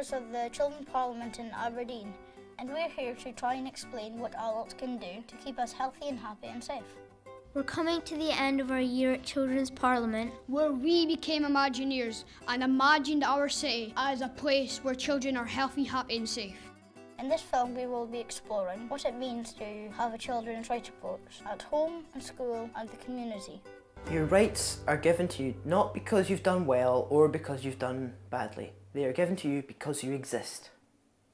members of the Children's Parliament in Aberdeen, and we're here to try and explain what adults can do to keep us healthy and happy and safe. We're coming to the end of our year at Children's Parliament. where we became Imagineers and imagined our city as a place where children are healthy, happy, and safe. In this film, we will be exploring what it means to have a children's right approach at home, and school, and the community. Your rights are given to you not because you've done well or because you've done badly. They are given to you because you exist.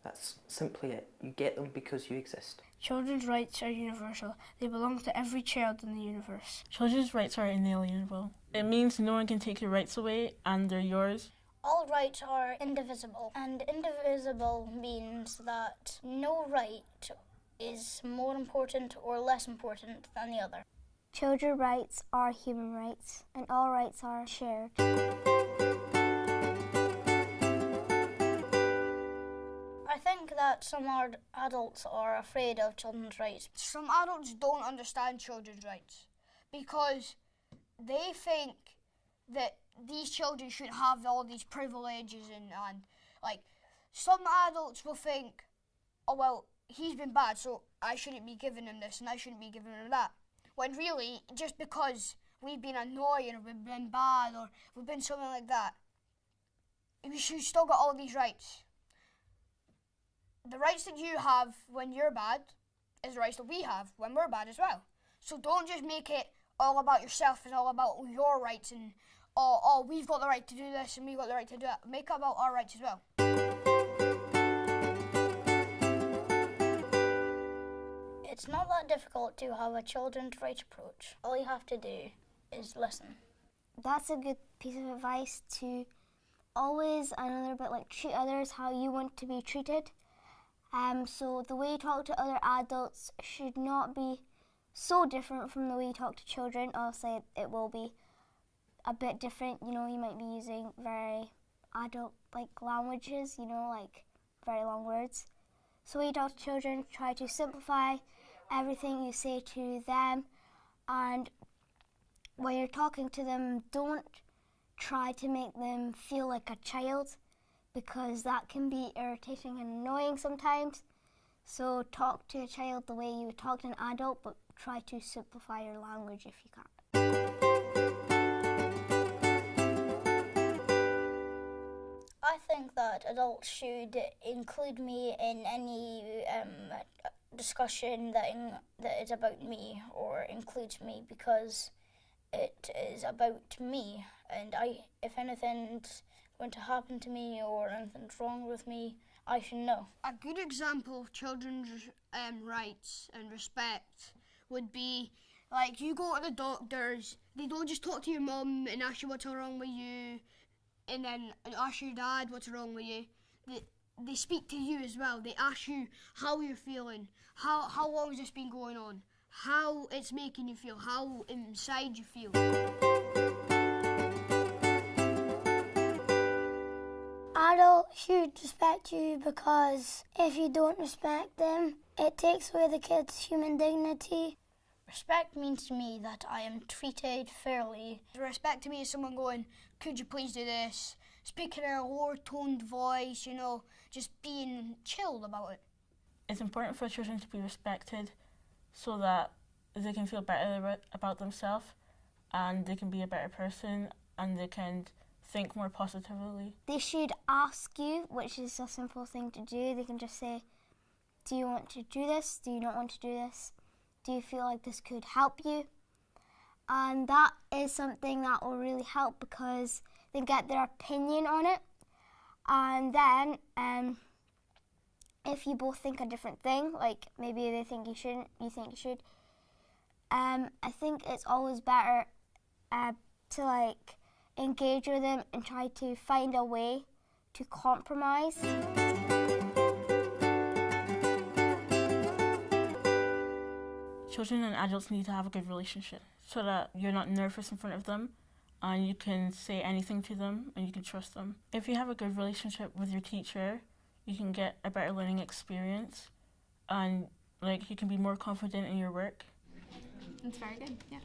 That's simply it. You get them because you exist. Children's rights are universal. They belong to every child in the universe. Children's rights are inalienable. It means no one can take your rights away and they're yours. All rights are indivisible, and indivisible means that no right is more important or less important than the other. Children's rights are human rights, and all rights are shared. That some ad- adults are afraid of children's rights. Some adults don't understand children's rights because they think that these children should have all these privileges and, and like some adults will think, oh well, he's been bad, so I shouldn't be giving him this and I shouldn't be giving him that. When really, just because we've been annoying or we've been bad or we've been something like that, we should still got all these rights. The rights that you have when you're bad is the rights that we have when we're bad as well. So don't just make it all about yourself and all about your rights and oh, oh we've got the right to do this and we've got the right to do that. Make it about our rights as well. It's not that difficult to have a children's rights approach. All you have to do is listen. That's a good piece of advice to always another bit like treat others how you want to be treated. Um, so the way you talk to other adults should not be so different from the way you talk to children. Obviously, it will be a bit different. You know, you might be using very adult like languages. You know, like very long words. So when you talk to children, try to simplify everything you say to them, and when you're talking to them, don't try to make them feel like a child because that can be irritating and annoying sometimes. So talk to a child the way you would talk to an adult, but try to simplify your language if you can. I think that adults should include me in any um, discussion that in, that is about me or includes me because it is about me and I if anything's going to happen to me or anything's wrong with me I should know. A good example of children's um, rights and respect would be like you go to the doctors, they don't just talk to your mum and ask you what's wrong with you, and then ask your dad what's wrong with you. They, they speak to you as well. They ask you how you're feeling, how how long has this been going on, how it's making you feel, how inside you feel. Adults should respect you because if you don't respect them, it takes away the kid's human dignity. Respect means to me that I am treated fairly. Respect to me is someone going, could you please do this? Speaking in a lower toned voice, you know, just being chilled about it. It's important for children to be respected so that they can feel better about- about themselves and they can be a better person and they can think more positively. They should ask you, which is a simple thing to do. They can just say, Do you want to do this? Do you not want to do this? Do you feel like this could help you? And that is something that will really help because they get their opinion on it. And then, um, if you both think a different thing, like maybe they think you shouldn't, you think you should, um, I think it's always better uh, to like engage with them and try to find a way to compromise. Children and adults need to have a good relationship so that you're not nervous in front of them and you can say anything to them and you can trust them. If you have a good relationship with your teacher, you can get a better learning experience and like you can be more confident in your work. That's very good, yeah.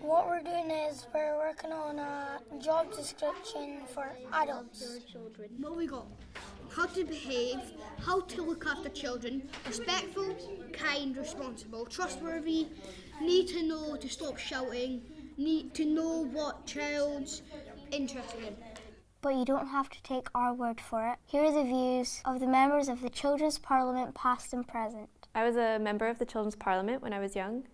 What we're doing is we're working on a job description for adults. What we got? How to behave, how to look after children, respectful, kind, responsible, trustworthy, need to know to stop shouting, need to know what child's interested in. But you don't have to take our word for it. Here are the views of the members of the Children's Parliament, past and present. I was a member of the Children's Parliament when I was young,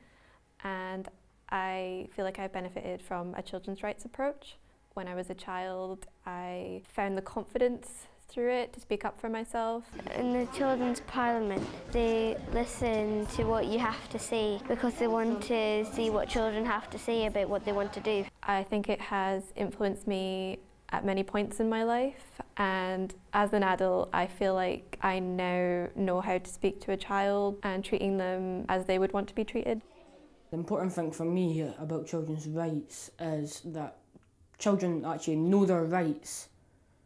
and I feel like I've benefited from a children's rights approach. When I was a child, I found the confidence through it to speak up for myself. In the Children's Parliament, they listen to what you have to say because they want to see what children have to say about what they want to do. I think it has influenced me at many points in my life and as an adult I feel like I now know how to speak to a child and treating them as they would want to be treated. The important thing for me about children's rights is that children actually know their rights.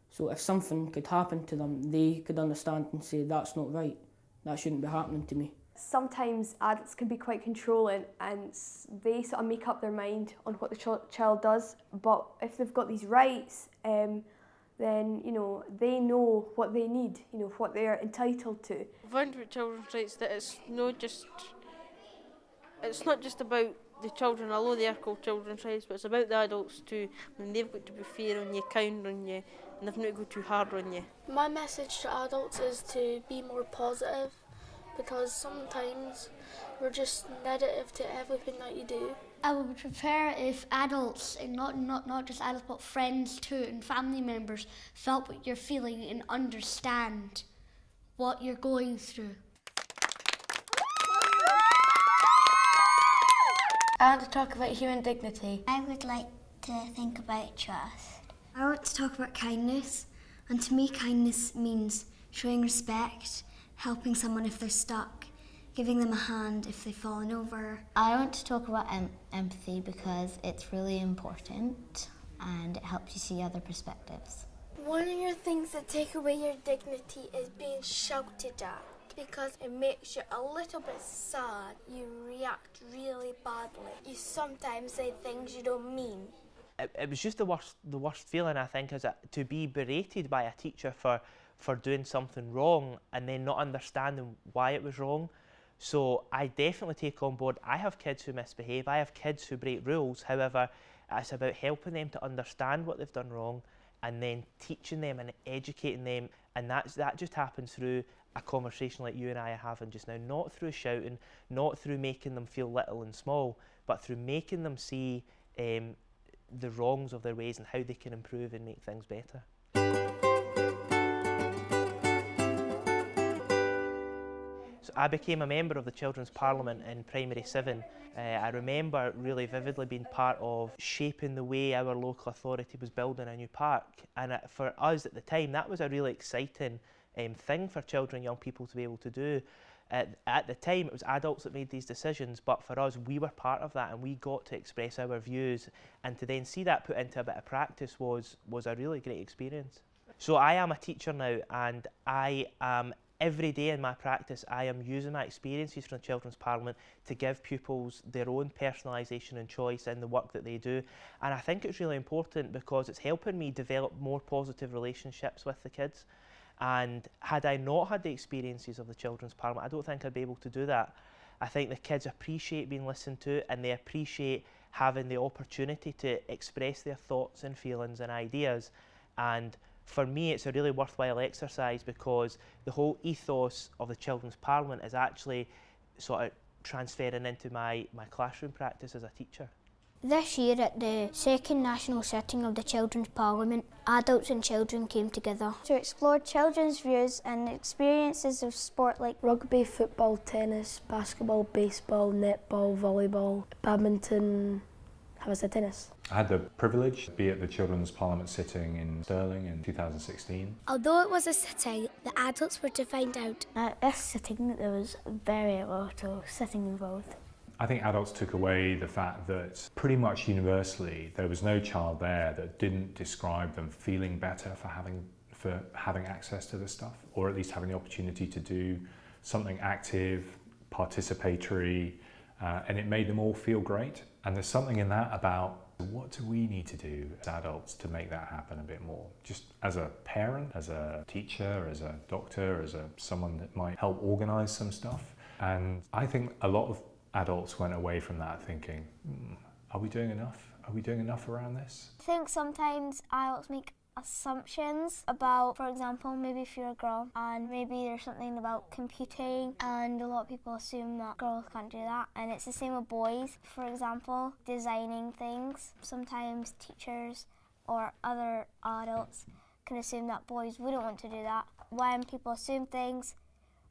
So if something could happen to them, they could understand and say, that's not right, that shouldn't be happening to me. Sometimes adults can be quite controlling and they sort of make up their mind on what the ch- child does. But if they've got these rights, um, then you know they know what they need, you know what they're entitled to. I found with children's rights that it's not just it's not just about the children, although they are called children's rights, but it's about the adults too. When they've got to be fair on you, kind on you, and they've not got to go too hard on you. My message to adults is to be more positive because sometimes we're just negative to everything that you do. I would prefer if adults, and not, not, not just adults, but friends too, and family members, felt what you're feeling and understand what you're going through. I want to talk about human dignity. I would like to think about trust. I want to talk about kindness, and to me, kindness means showing respect, helping someone if they're stuck, giving them a hand if they've fallen over. I want to talk about em- empathy because it's really important and it helps you see other perspectives. One of your things that take away your dignity is being shouted at because it makes you a little bit sad. You react really badly. You sometimes say things you don't mean. It, it was just the worst, the worst feeling I think, is to be berated by a teacher for for doing something wrong and then not understanding why it was wrong. So I definitely take on board. I have kids who misbehave. I have kids who break rules. However, it's about helping them to understand what they've done wrong and then teaching them and educating them. And that's, that just happens through a conversation like you and I are having just now, not through shouting, not through making them feel little and small, but through making them see um, the wrongs of their ways and how they can improve and make things better. So I became a member of the Children's Parliament in Primary 7. Uh, I remember really vividly being part of shaping the way our local authority was building a new park. And uh, for us at the time, that was a really exciting um, thing for children young people to be able to do. At, at the time, it was adults that made these decisions, but for us, we were part of that and we got to express our views. And to then see that put into a bit of practice was, was a really great experience. So I am a teacher now and I am every day in my practice I am using my experiences from the Children's Parliament to give pupils their own personalisation and choice in the work that they do and I think it's really important because it's helping me develop more positive relationships with the kids and had I not had the experiences of the Children's Parliament I don't think I'd be able to do that. I think the kids appreciate being listened to and they appreciate having the opportunity to express their thoughts and feelings and ideas and for me it's a really worthwhile exercise because the whole ethos of the Children's Parliament is actually sort of transferring into my, my classroom practice as a teacher. This year at the second national sitting of the Children's Parliament, adults and children came together to explore children's views and experiences of sport like rugby, football, tennis, basketball, baseball, netball, volleyball, badminton, how was the tennis? I had the privilege to be at the Children's Parliament sitting in Stirling in 2016. Although it was a sitting, the adults were to find out. At this sitting, there was very little sitting involved. I think adults took away the fact that pretty much universally there was no child there that didn't describe them feeling better for having for having access to this stuff or at least having the opportunity to do something active, participatory, uh, and it made them all feel great And there's something in that about what do we need to do as adults to make that happen a bit more? Just as a parent, as a teacher, as a doctor, as a someone that might help organise some stuff. And I think a lot of adults went away from that thinking, hmm, are we doing enough? Are we doing enough around this? I think sometimes adults make assumptions about, for example, maybe if you're a girl and maybe there's something about computing and a lot of people assume that girls can't do that. And it's the same with boys, for example, designing things. Sometimes teachers or other adults can assume that boys wouldn't want to do that. When people assume things,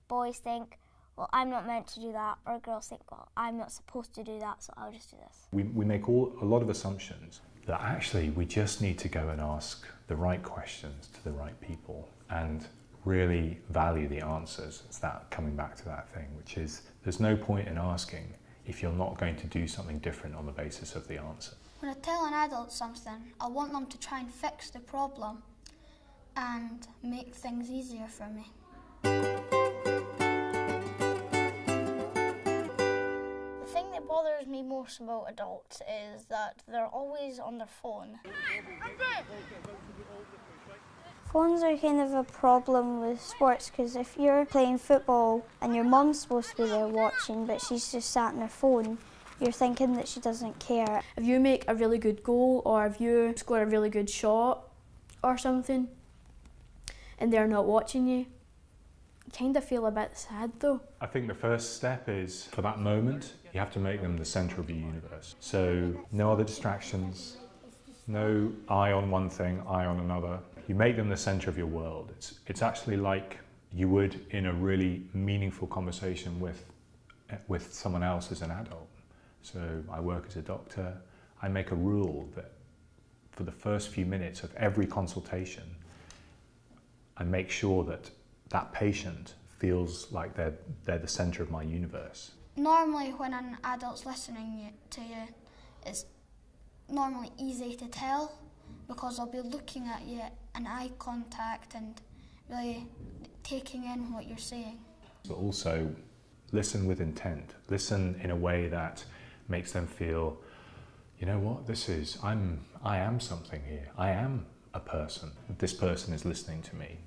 boys think, well, I'm not meant to do that, or a girls think, well, I'm not supposed to do that, so I'll just do this. We, we make all, a lot of assumptions that actually we just need to go and ask the right questions to the right people and really value the answers. It's that coming back to that thing, which is there's no point in asking if you're not going to do something different on the basis of the answer. When I tell an adult something, I want them to try and fix the problem and make things easier for me. That bothers me most about adults is that they're always on their phone. Phones are kind of a problem with sports because if you're playing football and your mum's supposed to be there watching but she's just sat on her phone, you're thinking that she doesn't care. If you make a really good goal or if you score a really good shot or something and they're not watching you, you kind of feel a bit sad though. I think the first step is for that moment, you have to make them the centre of your universe. So, no other distractions, no eye on one thing, eye on another. You make them the centre of your world. It's, it's actually like you would in a really meaningful conversation with, with someone else as an adult. So, I work as a doctor. I make a rule that for the first few minutes of every consultation, I make sure that that patient feels like they're, they're the centre of my universe. Normally, when an adult's listening to you, it's normally easy to tell because they'll be looking at you and eye contact and really taking in what you're saying. But also listen with intent. Listen in a way that makes them feel, you know what, this is, I'm, I am something here. I am a person. This person is listening to me.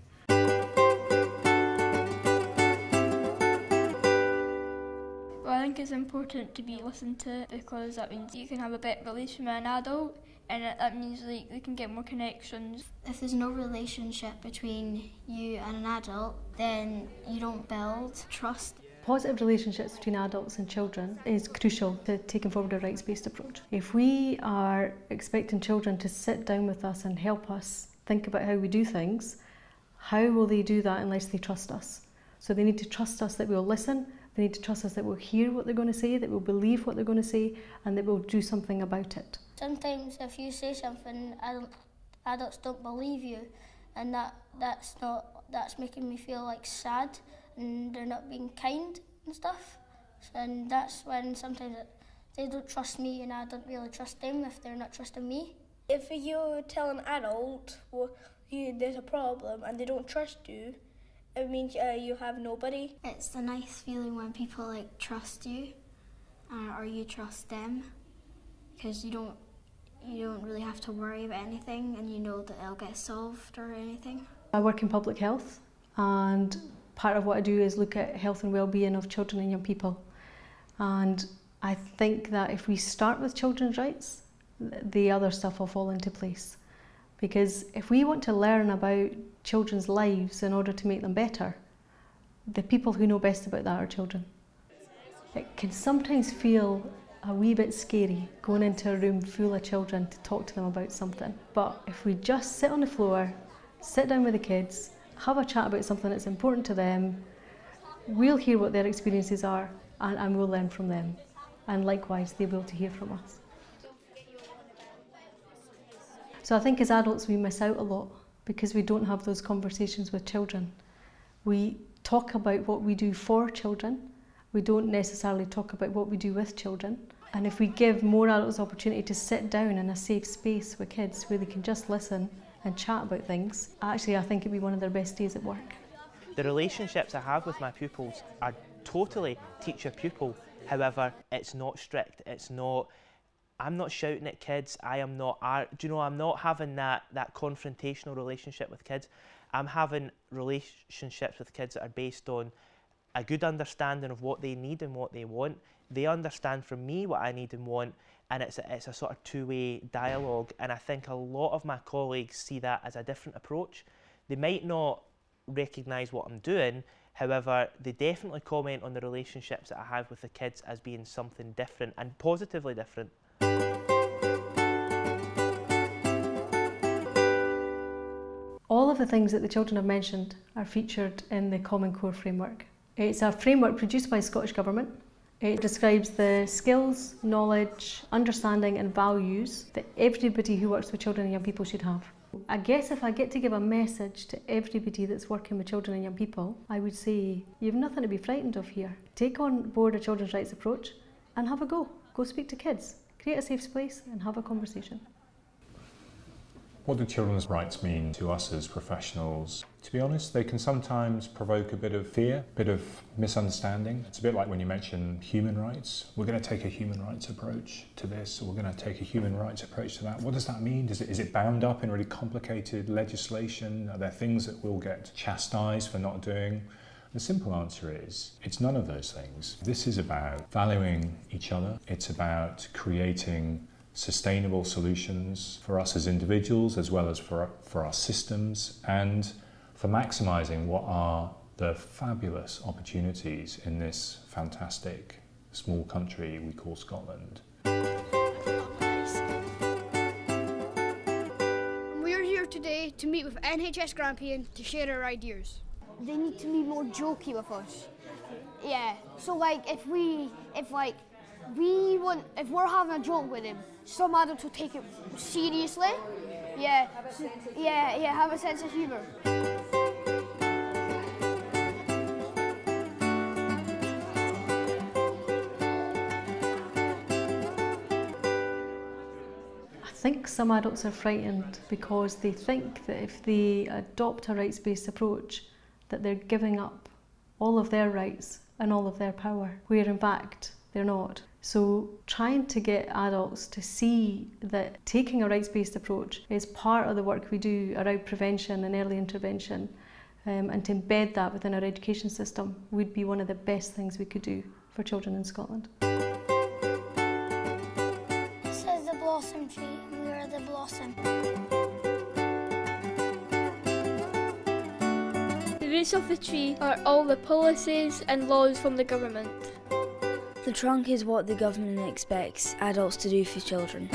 Think it's important to be listened to because that means you can have a better relationship with an adult and that means like they can get more connections. If there's no relationship between you and an adult, then you don't build trust. Positive relationships between adults and children is crucial to taking forward a rights-based approach. If we are expecting children to sit down with us and help us think about how we do things, how will they do that unless they trust us? So they need to trust us that we'll listen, they need to trust us that we'll hear what they're going to say, that we'll believe what they're going to say, and that we'll do something about it. Sometimes if you say something, adult, adults don't believe you, and that that's not that's making me feel like sad, and they're not being kind and stuff. And that's when sometimes it, they don't trust me, and I don't really trust them if they're not trusting me. If you tell an adult well, you, there's a problem and they don't trust you, it means uh, you have nobody. It's a nice feeling when people like trust you, uh, or you trust them, because you don't you don't really have to worry about anything, and you know that it'll get solved or anything. I work in public health, and part of what I do is look at health and well-being of children and young people. And I think that if we start with children's rights, the other stuff will fall into place. Because if we want to learn about children's lives in order to make them better, the people who know best about that are children. It can sometimes feel a wee bit scary going into a room full of children to talk to them about something. But if we just sit on the floor, sit down with the kids, have a chat about something that's important to them, we'll hear what their experiences are and, and we'll learn from them. And likewise, they'll to hear from us. So I think as adults we miss out a lot because we don't have those conversations with children. We talk about what we do for children, we don't necessarily talk about what we do with children. And if we give more adults opportunity to sit down in a safe space with kids where they can just listen and chat about things, actually I think it'd be one of their best days at work. The relationships I have with my pupils are totally teacher-pupil. However, it's not strict, it's not I'm not shouting at kids. I am not. Do you know? I'm not having that that confrontational relationship with kids. I'm having relationships with kids that are based on a good understanding of what they need and what they want. They understand from me what I need and want, and it's a, it's a sort of two-way dialogue. And I think a lot of my colleagues see that as a different approach. They might not recognise what I'm doing, however, they definitely comment on the relationships that I have with the kids as being something different and positively different. Of the things that the children have mentioned are featured in the Common Core framework. It's a framework produced by the Scottish Government. It describes the skills, knowledge, understanding and values that everybody who works with children and young people should have. I guess if I get to give a message to everybody that's working with children and young people, I would say, you've nothing to be frightened of here. Take on board a children's rights approach and have a go. Go speak to kids, create a safe space and have a conversation. What do children's rights mean to us as professionals? To be honest, they can sometimes provoke a bit of fear, a bit of misunderstanding. It's a bit like when you mention human rights. We're going to take a human rights approach to this, or we're going to take a human rights approach to that. What does that mean? Does it, is it bound up in really complicated legislation? Are there things that we'll get chastised for not doing? The simple answer is it's none of those things. This is about valuing each other, it's about creating sustainable solutions for us as individuals as well as for, for our systems and for maximising what are the fabulous opportunities in this fantastic small country we call Scotland. We're here today to meet with NHS Grampian to share our ideas. They need to be more jokey with us. Yeah. So like if we if like we want if we're having a joke with him, some adults will take it seriously. Yeah. Yeah, yeah, have a sense of humour. I think some adults are frightened because they think that if they adopt a rights-based approach that they're giving up all of their rights and all of their power, where in fact they're not. So trying to get adults to see that taking a rights-based approach is part of the work we do around prevention and early intervention um, and to embed that within our education system would be one of the best things we could do for children in Scotland. This is the blossom tree and we are the blossom. The roots of the tree are all the policies and laws from the government. The trunk is what the government expects adults to do for children.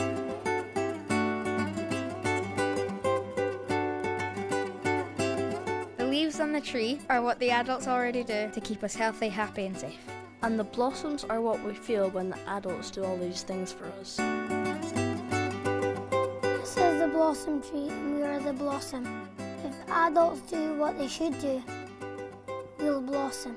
The leaves on the tree are what the adults already do to keep us healthy, happy and safe. And the blossoms are what we feel when the adults do all these things for us. This is the blossom tree and we are the blossom. If adults do what they should do, we'll blossom.